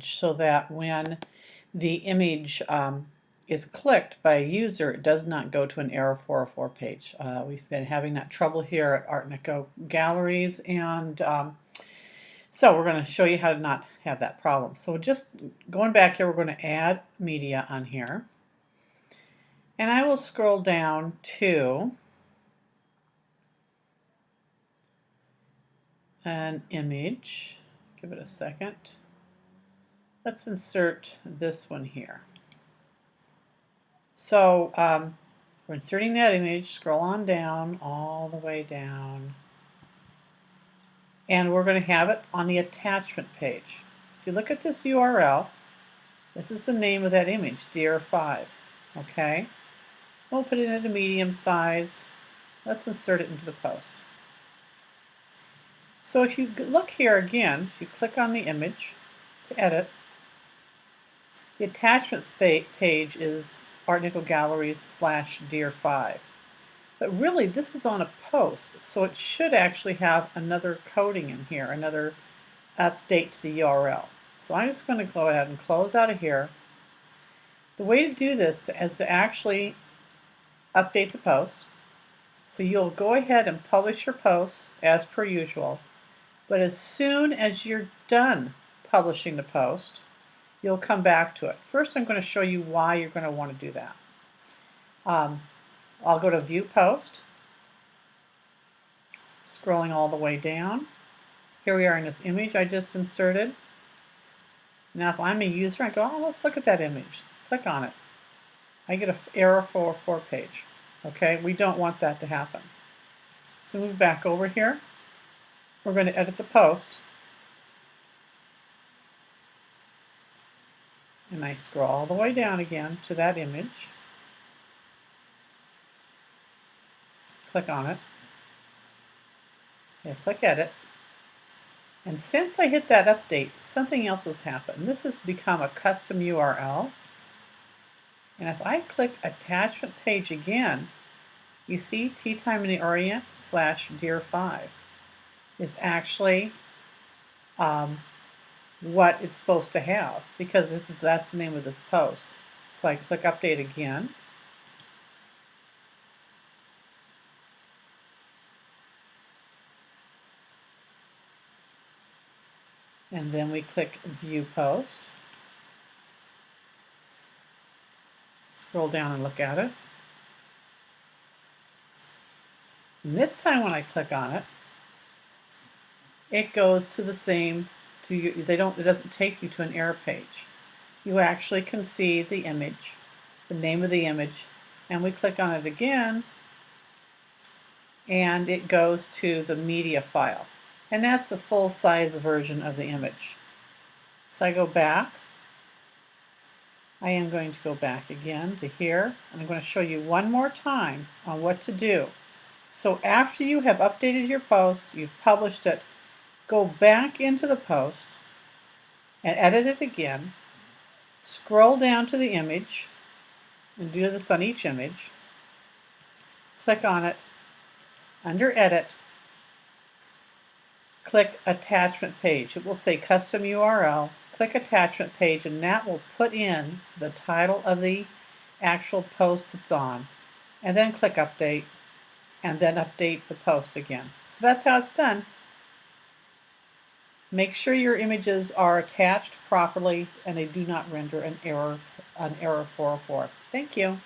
so that when the image um, is clicked by a user, it does not go to an error 404 page. Uh, we've been having that trouble here at Art Nico Galleries, and um, so we're going to show you how to not have that problem. So just going back here, we're going to add media on here. And I will scroll down to an image. Give it a second. Let's insert this one here. So um, we're inserting that image, scroll on down, all the way down. And we're going to have it on the attachment page. If you look at this URL, this is the name of that image, DR5. Okay? We'll put it in a medium size. Let's insert it into the post. So if you look here again, if you click on the image to edit, the attachments page is Art Nico Galleries slash DR5. But really, this is on a post, so it should actually have another coding in here, another update to the URL. So I'm just going to go ahead and close out of here. The way to do this is to actually update the post. So you'll go ahead and publish your posts as per usual. But as soon as you're done publishing the post, you'll come back to it. First, I'm going to show you why you're going to want to do that. Um, I'll go to View Post, scrolling all the way down. Here we are in this image I just inserted. Now if I'm a user, I go, oh, let's look at that image. Click on it. I get an error 404 page. Okay, we don't want that to happen. So move back over here. We're going to edit the post. And I scroll all the way down again to that image. Click on it. Yeah, click Edit. And since I hit that update, something else has happened. This has become a custom URL. And if I click Attachment Page again, you see Tea Time in the Orient slash DR5 is actually um, what it's supposed to have because this is that's the name of this post. So I click update again. And then we click view post. Scroll down and look at it. And this time when I click on it, it goes to the same to you, they don't, it doesn't take you to an error page. You actually can see the image, the name of the image, and we click on it again, and it goes to the media file. And that's the full size version of the image. So I go back. I am going to go back again to here, and I'm going to show you one more time on what to do. So after you have updated your post, you've published it, go back into the post and edit it again, scroll down to the image and do this on each image, click on it, under edit, click attachment page. It will say custom URL, click attachment page and that will put in the title of the actual post it's on and then click update and then update the post again. So that's how it's done. Make sure your images are attached properly and they do not render an error, an error 404. Thank you.